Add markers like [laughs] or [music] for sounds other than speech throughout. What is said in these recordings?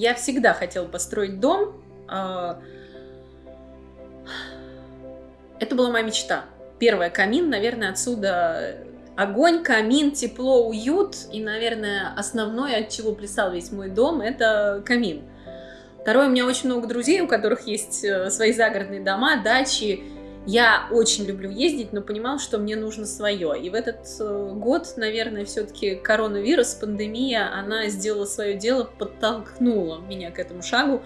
Я всегда хотела построить дом. А, это была моя мечта. Первая камин, наверное, отсюда огонь, камин, тепло, уют. И, наверное, основное, от чего плясал весь мой дом, это камин. Второе, у меня очень много друзей, у которых есть э, свои загородные дома, дачи. Я очень люблю ездить, но понимала, что мне нужно свое. И в этот э, год, наверное, все-таки коронавирус, пандемия, она сделала свое дело, подтолкнула меня к этому шагу.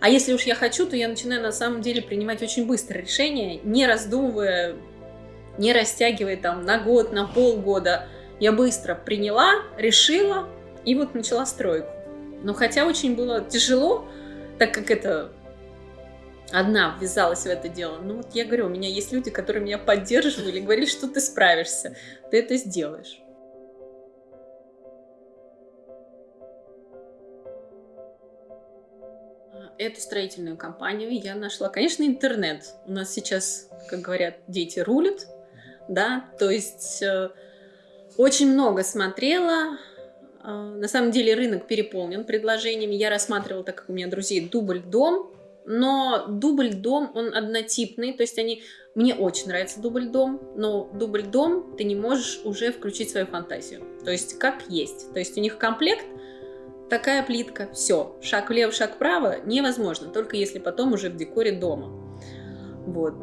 А если уж я хочу, то я начинаю на самом деле принимать очень быстро решения, не раздумывая, не растягивая там на год, на полгода. Я быстро приняла, решила и вот начала стройку. Но хотя очень было тяжело, так как это одна ввязалась в это дело. Ну вот я говорю, у меня есть люди, которые меня поддерживали, говорили, что ты справишься, ты это сделаешь. Эту строительную компанию я нашла, конечно, интернет. У нас сейчас, как говорят, дети рулят, да, то есть э, очень много смотрела, а, на самом деле рынок переполнен предложениями. Я рассматривала, так как у меня друзей, дубль-дом. Но дубль-дом, он однотипный. То есть они... Мне очень нравится дубль-дом, но дубль-дом ты не можешь уже включить свою фантазию. То есть как есть. То есть у них комплект, такая плитка, все. Шаг влево, шаг вправо невозможно. Только если потом уже в декоре дома. Вот.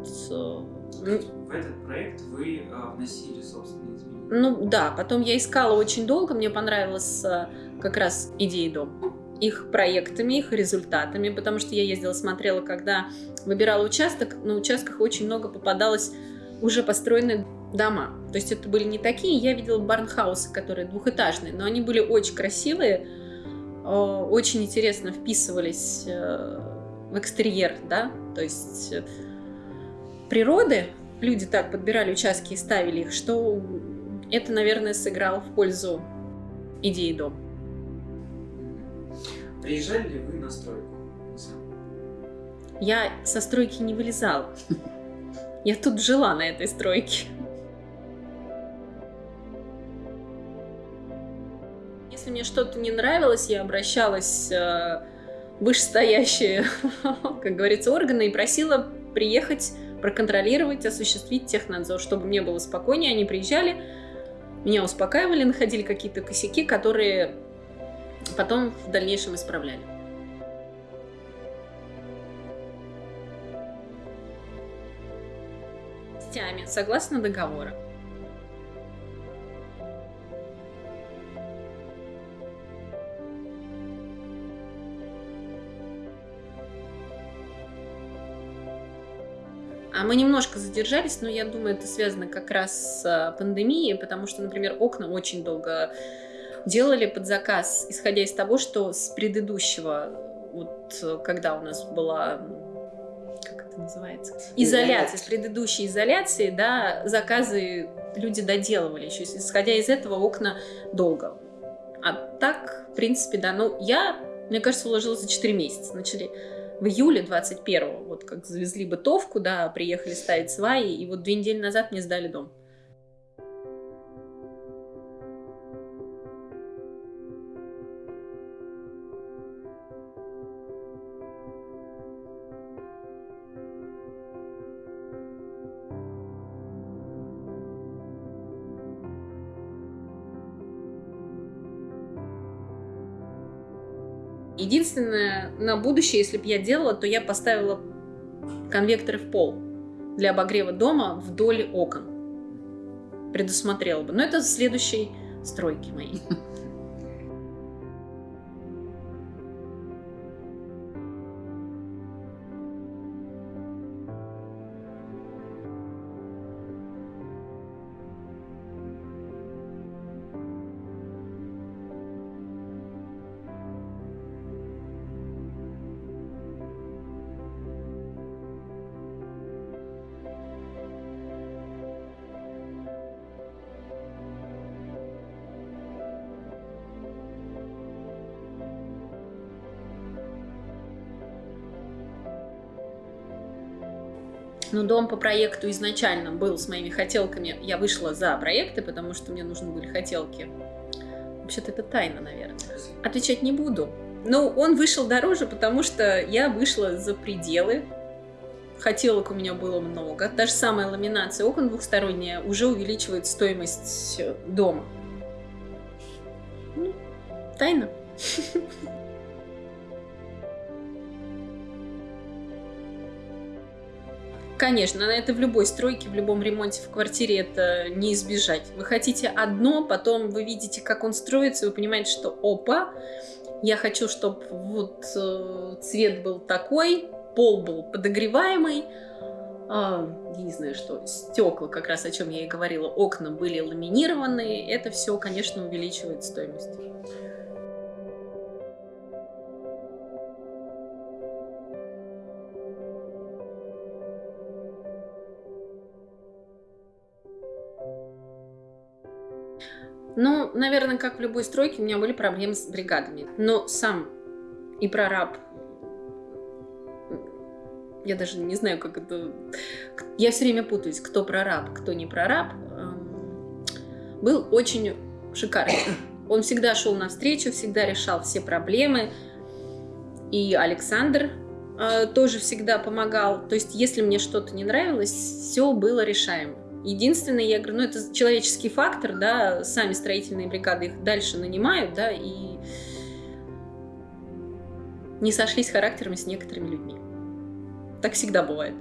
В этот проект вы а, вносили собственные изменения? Ну да, потом я искала очень долго, мне понравилась э, как раз идея дома, их проектами, их результатами, потому что я ездила, смотрела, когда выбирала участок, на участках очень много попадалось уже построенные дома. То есть это были не такие, я видела барнхаусы, которые двухэтажные, но они были очень красивые, э, очень интересно вписывались э, в экстерьер, да, то есть природы, люди так подбирали участки и ставили их, что это, наверное, сыграло в пользу идеи дома. Приезжали ли вы на стройку? Я со стройки не вылезала. Я тут жила на этой стройке. Если мне что-то не нравилось, я обращалась э, в вышестоящие, [laughs] как говорится, органы и просила приехать, проконтролировать, осуществить технадзор, чтобы мне было спокойнее. Они приезжали, меня успокаивали, находили какие-то косяки, которые потом в дальнейшем исправляли. Частями, согласно договора. А мы немножко задержались, но я думаю, это связано как раз с а, пандемией, потому что, например, окна очень долго делали под заказ, исходя из того, что с предыдущего, вот когда у нас была как это называется? Изоляция, с предыдущей изоляции, да, заказы люди доделывали еще, исходя из этого окна долго. А так, в принципе, да, ну, я, мне кажется, уложилась за 4 месяца. Начали в июле 21-го, вот как завезли бытовку, да, приехали ставить сваи, и вот две недели назад мне сдали дом. Единственное, на будущее, если бы я делала, то я поставила конвекторы в пол для обогрева дома вдоль окон. Предусмотрела бы. Но это следующей стройки моей. Но дом по проекту изначально был с моими хотелками. Я вышла за проекты, потому что мне нужны были хотелки. Вообще-то это тайна, наверное. Отвечать не буду. Ну, он вышел дороже, потому что я вышла за пределы. Хотелок у меня было много. Даже самая ламинация окон двухсторонняя уже увеличивает стоимость дома. Ну, тайна. [laughs] Конечно, это в любой стройке, в любом ремонте в квартире это не избежать. Вы хотите одно, потом вы видите, как он строится, вы понимаете, что опа, я хочу, чтобы вот э, цвет был такой, пол был подогреваемый, а, я не знаю что, стекла, как раз о чем я и говорила, окна были ламинированные, это все, конечно, увеличивает стоимость. Ну, наверное, как в любой стройке, у меня были проблемы с бригадами. Но сам и прораб, я даже не знаю, как это... Я все время путаюсь, кто прораб, кто не прораб. Эм, был очень шикарный. Он всегда шел навстречу, всегда решал все проблемы. И Александр э, тоже всегда помогал. То есть, если мне что-то не нравилось, все было решаемо. Единственное, я говорю, ну это человеческий фактор, да, сами строительные бригады их дальше нанимают, да, и не сошлись характерами с некоторыми людьми. Так всегда бывает.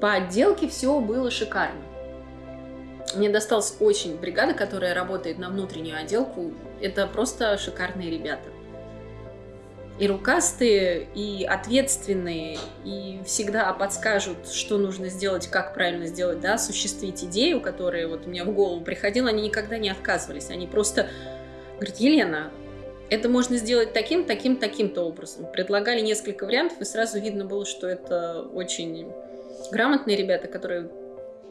По отделке все было шикарно. Мне досталась очень бригада, которая работает на внутреннюю отделку. Это просто шикарные ребята. И рукастые, и ответственные, и всегда подскажут, что нужно сделать, как правильно сделать, да, осуществить идею, которая вот у меня в голову приходила, они никогда не отказывались. Они просто говорят, Елена, это можно сделать таким, таким, таким-то образом. Предлагали несколько вариантов, и сразу видно было, что это очень грамотные ребята, которые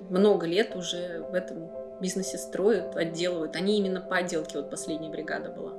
много лет уже в этом бизнесе строят, отделывают. Они именно по отделке, вот последняя бригада была.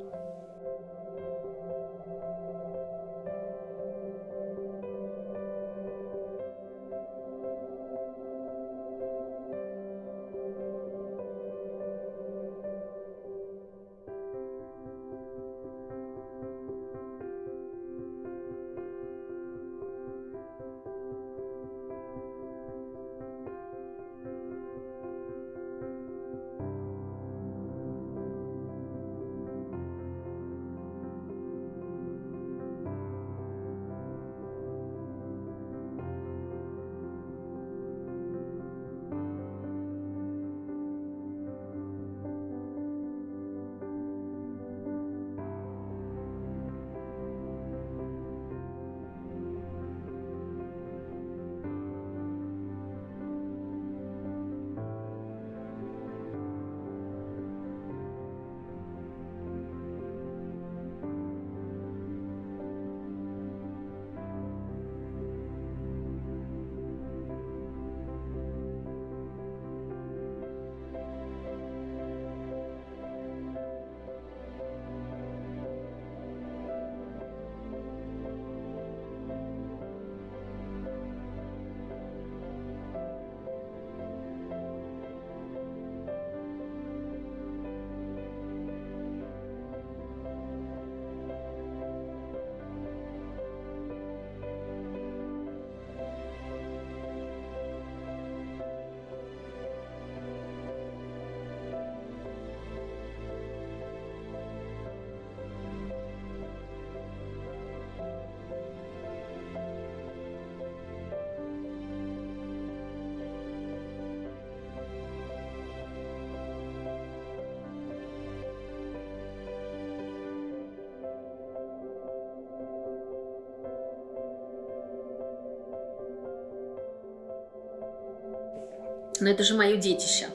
Но это же мое детище.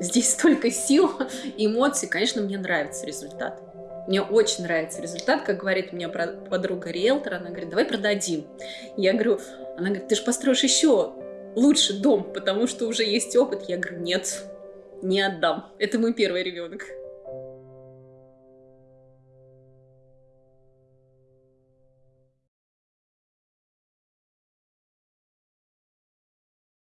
Здесь столько сил, эмоций. Конечно, мне нравится результат. Мне очень нравится результат, как говорит меня подруга риэлтор, она говорит, давай продадим. Я говорю, она говорит, ты же построишь еще лучше дом, потому что уже есть опыт. Я говорю, нет, не отдам. Это мой первый ребенок.